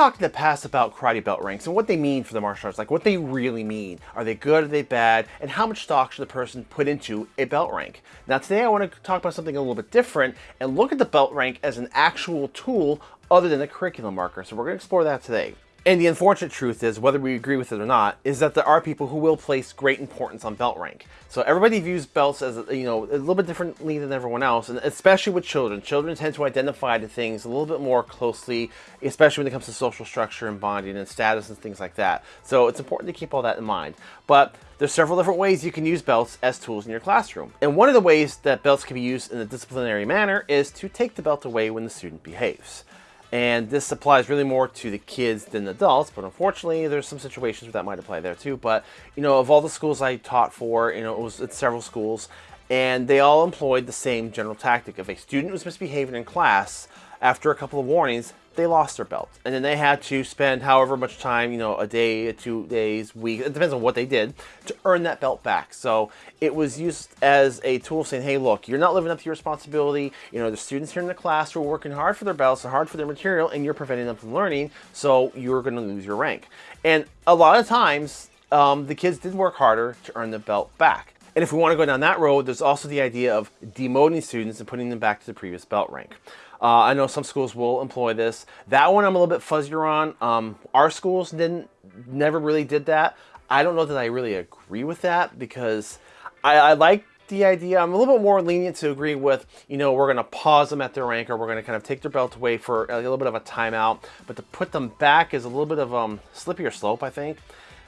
talked in the past about karate belt ranks and what they mean for the martial arts, like what they really mean. Are they good, are they bad, and how much stock should the person put into a belt rank? Now today I want to talk about something a little bit different and look at the belt rank as an actual tool other than a curriculum marker. So we're going to explore that today. And the unfortunate truth is, whether we agree with it or not, is that there are people who will place great importance on belt rank. So everybody views belts as, you know, a little bit differently than everyone else, and especially with children. Children tend to identify to things a little bit more closely, especially when it comes to social structure and bonding and status and things like that. So it's important to keep all that in mind. But there's several different ways you can use belts as tools in your classroom. And one of the ways that belts can be used in a disciplinary manner is to take the belt away when the student behaves. And this applies really more to the kids than adults, but unfortunately there's some situations where that might apply there too. But, you know, of all the schools I taught for, you know, it was at several schools, and they all employed the same general tactic. If a student was misbehaving in class, after a couple of warnings, they lost their belt. And then they had to spend however much time, you know, a day, two days, week, it depends on what they did, to earn that belt back. So it was used as a tool saying, hey, look, you're not living up to your responsibility. You know, the students here in the class are working hard for their belts and hard for their material, and you're preventing them from learning, so you're going to lose your rank. And a lot of times, um, the kids did work harder to earn the belt back. And if we want to go down that road, there's also the idea of demoting students and putting them back to the previous belt rank. Uh, I know some schools will employ this. That one I'm a little bit fuzzier on. Um, our schools didn't, never really did that. I don't know that I really agree with that because I, I like the idea. I'm a little bit more lenient to agree with, you know, we're going to pause them at their rank or we're going to kind of take their belt away for a little bit of a timeout. But to put them back is a little bit of a um, slippier slope, I think,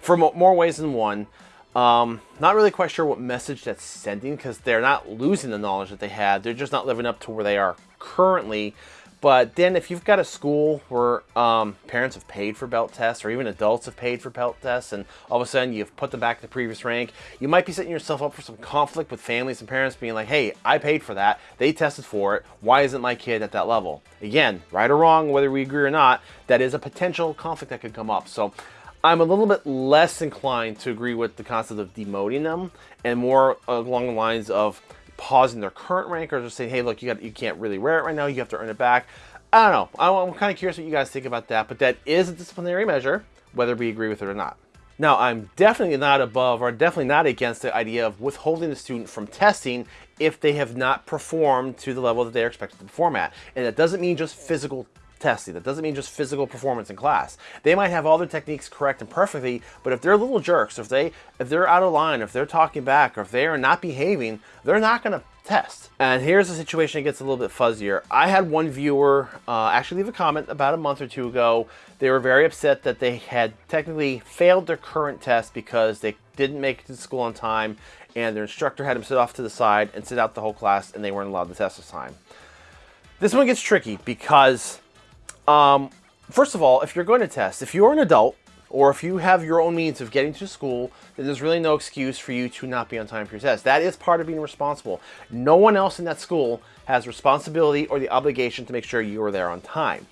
for more ways than one. Um, not really quite sure what message that's sending because they're not losing the knowledge that they had. They're just not living up to where they are currently. But then if you've got a school where um, parents have paid for belt tests or even adults have paid for belt tests and all of a sudden you've put them back to the previous rank, you might be setting yourself up for some conflict with families and parents being like, hey, I paid for that. They tested for it. Why isn't my kid at that level? Again, right or wrong, whether we agree or not, that is a potential conflict that could come up. So I'm a little bit less inclined to agree with the concept of demoting them and more along the lines of pausing their current rank or just saying, hey, look, you got you can't really wear it right now. You have to earn it back. I don't know. I'm, I'm kind of curious what you guys think about that, but that is a disciplinary measure, whether we agree with it or not. Now, I'm definitely not above or definitely not against the idea of withholding the student from testing if they have not performed to the level that they are expected to perform at. And that doesn't mean just physical testing. That doesn't mean just physical performance in class. They might have all their techniques correct and perfectly, but if they're little jerks, if they if they're out of line, if they're talking back, or if they are not behaving, they're not going to test. And here's a situation that gets a little bit fuzzier. I had one viewer uh, actually leave a comment about a month or two ago. They were very upset that they had technically failed their current test because they didn't make it to school on time and their instructor had them sit off to the side and sit out the whole class and they weren't allowed to test this time. This one gets tricky because um, first of all, if you're going to test, if you're an adult, or if you have your own means of getting to school, then there's really no excuse for you to not be on time for your test. That is part of being responsible. No one else in that school has responsibility or the obligation to make sure you are there on time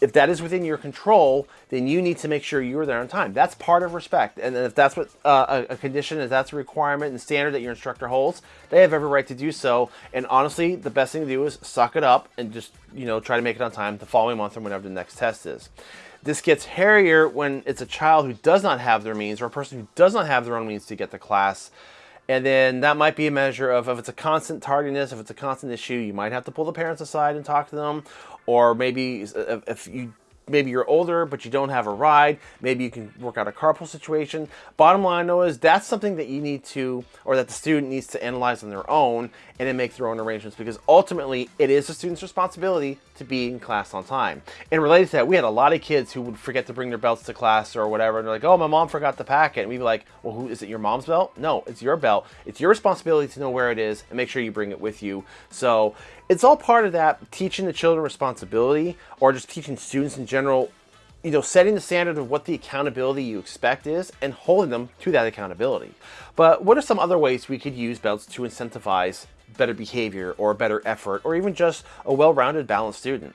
if that is within your control, then you need to make sure you're there on time. That's part of respect. And if that's what uh, a, condition, if that's a requirement and standard that your instructor holds, they have every right to do so. And honestly, the best thing to do is suck it up and just, you know, try to make it on time the following month or whenever the next test is. This gets hairier when it's a child who does not have their means or a person who does not have their own means to get to class. And then that might be a measure of if it's a constant tardiness, if it's a constant issue, you might have to pull the parents aside and talk to them. Or maybe if you maybe you're older but you don't have a ride maybe you can work out a carpool situation. Bottom line though is that's something that you need to or that the student needs to analyze on their own and then make their own arrangements because ultimately it is the student's responsibility to be in class on time. And related to that we had a lot of kids who would forget to bring their belts to class or whatever and they're like oh my mom forgot the packet. And we'd be like well who is it your mom's belt? No it's your belt. It's your responsibility to know where it is and make sure you bring it with you. So it's all part of that teaching the children responsibility or just teaching students in general you know, setting the standard of what the accountability you expect is and holding them to that accountability. But what are some other ways we could use belts to incentivize better behavior or better effort or even just a well-rounded balanced student?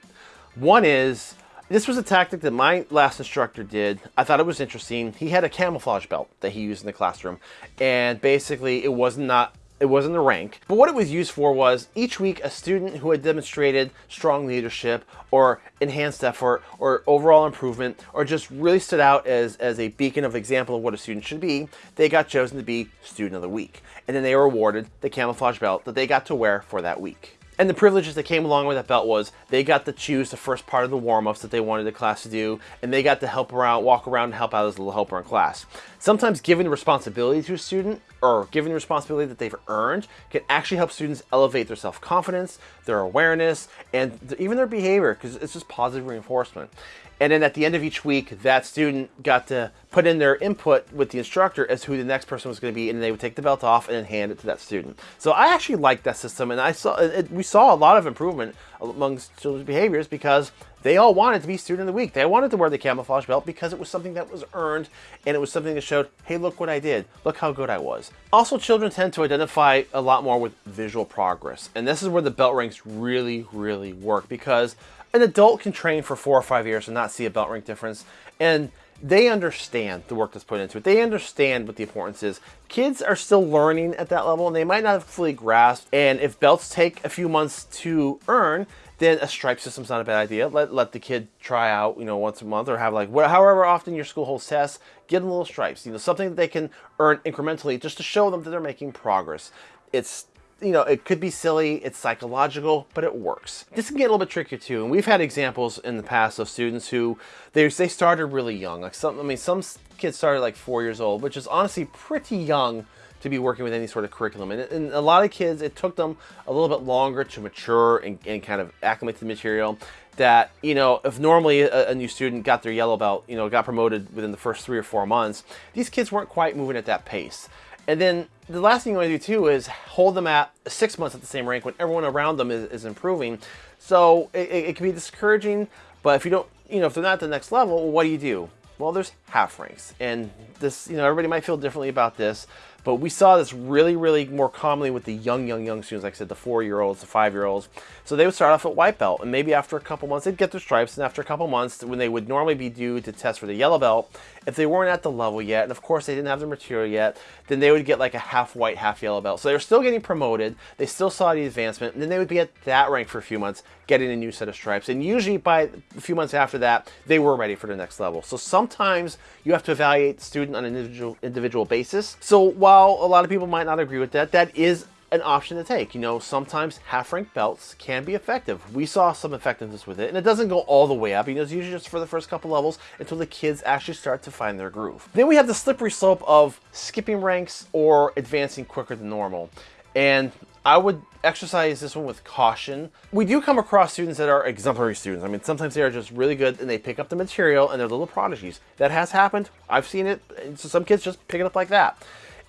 One is, this was a tactic that my last instructor did. I thought it was interesting. He had a camouflage belt that he used in the classroom and basically it was not it wasn't a rank. But what it was used for was each week a student who had demonstrated strong leadership or enhanced effort or overall improvement or just really stood out as, as a beacon of example of what a student should be, they got chosen to be student of the week. And then they were awarded the camouflage belt that they got to wear for that week. And the privileges that came along with that belt was they got to choose the first part of the warm-ups that they wanted the class to do, and they got to help around, walk around and help out as a little helper in class. Sometimes giving the responsibility to a student or given the responsibility that they've earned can actually help students elevate their self-confidence, their awareness, and even their behavior because it's just positive reinforcement. And then at the end of each week, that student got to put in their input with the instructor as who the next person was going to be, and they would take the belt off and then hand it to that student. So I actually liked that system, and I saw it, we saw a lot of improvement amongst children's behaviors because they all wanted to be student of the week. They wanted to wear the camouflage belt because it was something that was earned and it was something that showed, hey, look what I did. Look how good I was. Also, children tend to identify a lot more with visual progress. And this is where the belt ranks really, really work because an adult can train for four or five years and not see a belt rank difference. And they understand the work that's put into it. They understand what the importance is. Kids are still learning at that level and they might not have fully grasped. And if belts take a few months to earn, then a stripe system's not a bad idea. Let, let the kid try out, you know, once a month or have like, however often your school holds tests, give them little stripes, you know, something that they can earn incrementally just to show them that they're making progress. It's you know, it could be silly, it's psychological, but it works. This can get a little bit trickier too, and we've had examples in the past of students who, they, they started really young. Like some, I mean, some kids started like four years old, which is honestly pretty young to be working with any sort of curriculum. And, and, a lot of kids, it took them a little bit longer to mature and, and kind of acclimate to the material that, you know, if normally a, a, new student got their yellow belt, you know, got promoted within the first three or four months, these kids weren't quite moving at that pace. And then the last thing you want to do too is hold them at six months at the same rank when everyone around them is, is improving. So it, it, can be discouraging, but if you don't, you know, if they're not at the next level, what do you do? Well, there's half ranks. And this, you know, everybody might feel differently about this, but we saw this really, really more commonly with the young, young, young students, like I said, the four-year-olds, the five-year-olds. So they would start off at white belt, and maybe after a couple months, they'd get their stripes, and after a couple months, when they would normally be due to test for the yellow belt, if they weren't at the level yet, and of course they didn't have the material yet, then they would get like a half white, half yellow belt. So they were still getting promoted, they still saw the advancement, and then they would be at that rank for a few months, getting a new set of stripes. And usually by a few months after that, they were ready for the next level. So sometimes you have to evaluate the student on an individual, individual basis. So while a lot of people might not agree with that, that is an option to take. You know, sometimes half rank belts can be effective. We saw some effectiveness with it, and it doesn't go all the way up. You know, it's usually just for the first couple levels until the kids actually start to find their groove. Then we have the slippery slope of skipping ranks or advancing quicker than normal. And I would exercise this one with caution. We do come across students that are exemplary students. I mean, sometimes they are just really good and they pick up the material and they're little prodigies. That has happened. I've seen it. So some kids just pick it up like that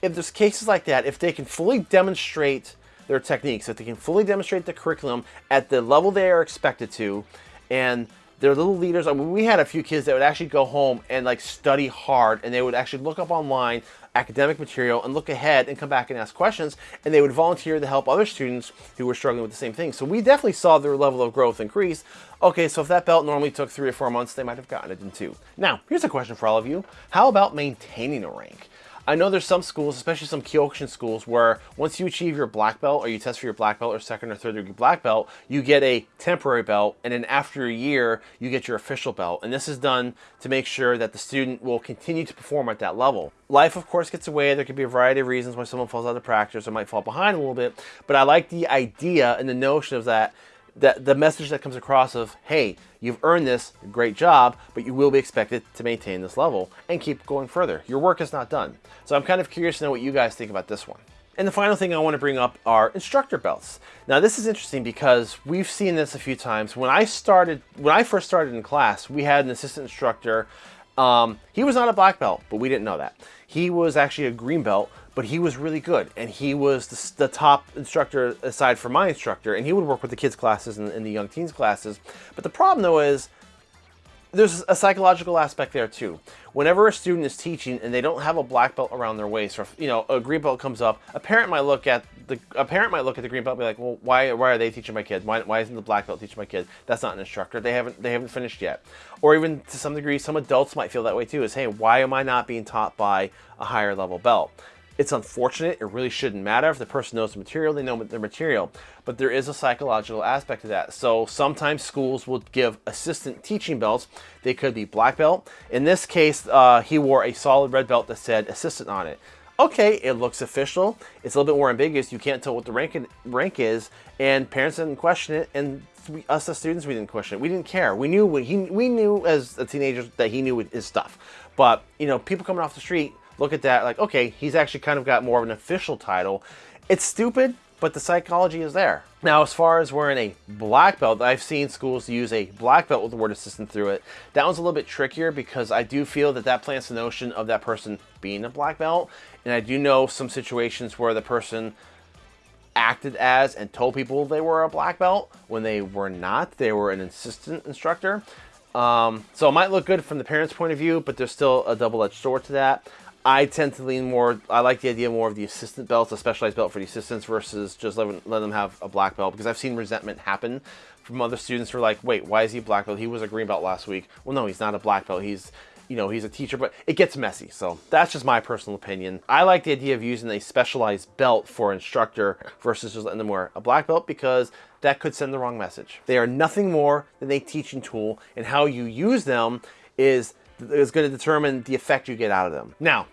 if there's cases like that, if they can fully demonstrate their techniques, if they can fully demonstrate the curriculum at the level they are expected to, and they're little leaders. I mean, we had a few kids that would actually go home and like study hard, and they would actually look up online academic material and look ahead and come back and ask questions, and they would volunteer to help other students who were struggling with the same thing. So we definitely saw their level of growth increase. Okay, so if that belt normally took three or four months, they might have gotten it in two. Now, here's a question for all of you. How about maintaining a rank? I know there's some schools, especially some Kyokushin schools, where once you achieve your black belt or you test for your black belt or second or third degree black belt, you get a temporary belt, and then after a year, you get your official belt. And this is done to make sure that the student will continue to perform at that level. Life, of course, gets away. There could be a variety of reasons why someone falls out of practice or might fall behind a little bit, but I like the idea and the notion of that that the message that comes across of, hey, you've earned this, great job, but you will be expected to maintain this level and keep going further. Your work is not done. So I'm kind of curious to know what you guys think about this one. And the final thing I want to bring up are instructor belts. Now this is interesting because we've seen this a few times. When I started, when I first started in class, we had an assistant instructor. Um, he was not a black belt, but we didn't know that. He was actually a green belt, but he was really good and he was the, the, top instructor aside from my instructor and he would work with the kids classes and, and the young teens classes but the problem though is there's a psychological aspect there too. Whenever a student is teaching and they don't have a black belt around their waist, or if, you know a green belt comes up, a parent might look at the a parent might look at the green belt and be like, well, why why are they teaching my kid? Why, why isn't the black belt teaching my kid? That's not an instructor. They haven't they haven't finished yet. Or even to some degree, some adults might feel that way too. Is hey, why am I not being taught by a higher level belt? It's unfortunate. It really shouldn't matter. If the person knows the material, they know their material. But there is a psychological aspect to that. So sometimes schools will give assistant teaching belts. They could be black belt. In this case, uh, he wore a solid red belt that said assistant on it okay, it looks official. It's a little bit more ambiguous. You can't tell what the rank, rank is, and parents didn't question it, and we, us as students, we didn't question it. We didn't care. We knew he, we knew as a teenager that he knew his stuff. But you know, people coming off the street look at that like, okay, he's actually kind of got more of an official title. It's stupid, but the psychology is there. Now, as far as wearing a black belt, I've seen schools use a black belt with the word assistant through it. That one's a little bit trickier because I do feel that that plants the notion of that person being a black belt. And I do know some situations where the person acted as and told people they were a black belt when they were not. They were an assistant instructor. Um, so it might look good from the parents' point of view, but there's still a double-edged sword to that. I tend to lean more, I like the idea more of the assistant belts, a specialized belt for the assistants versus just letting, letting them have a black belt because I've seen resentment happen from other students who are like, wait, why is he a black belt? He was a green belt last week. Well, no, he's not a black belt. He's you know, he's a teacher, but it gets messy. So that's just my personal opinion. I like the idea of using a specialized belt for instructor versus just letting them wear a black belt because that could send the wrong message. They are nothing more than a teaching tool and how you use them is, is going to determine the effect you get out of them. Now,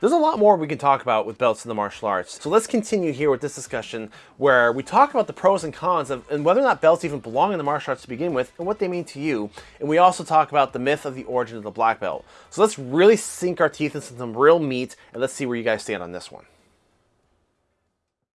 there's a lot more we can talk about with belts in the martial arts. So let's continue here with this discussion where we talk about the pros and cons of and whether or not belts even belong in the martial arts to begin with and what they mean to you. And we also talk about the myth of the origin of the black belt. So let's really sink our teeth into some real meat and let's see where you guys stand on this one.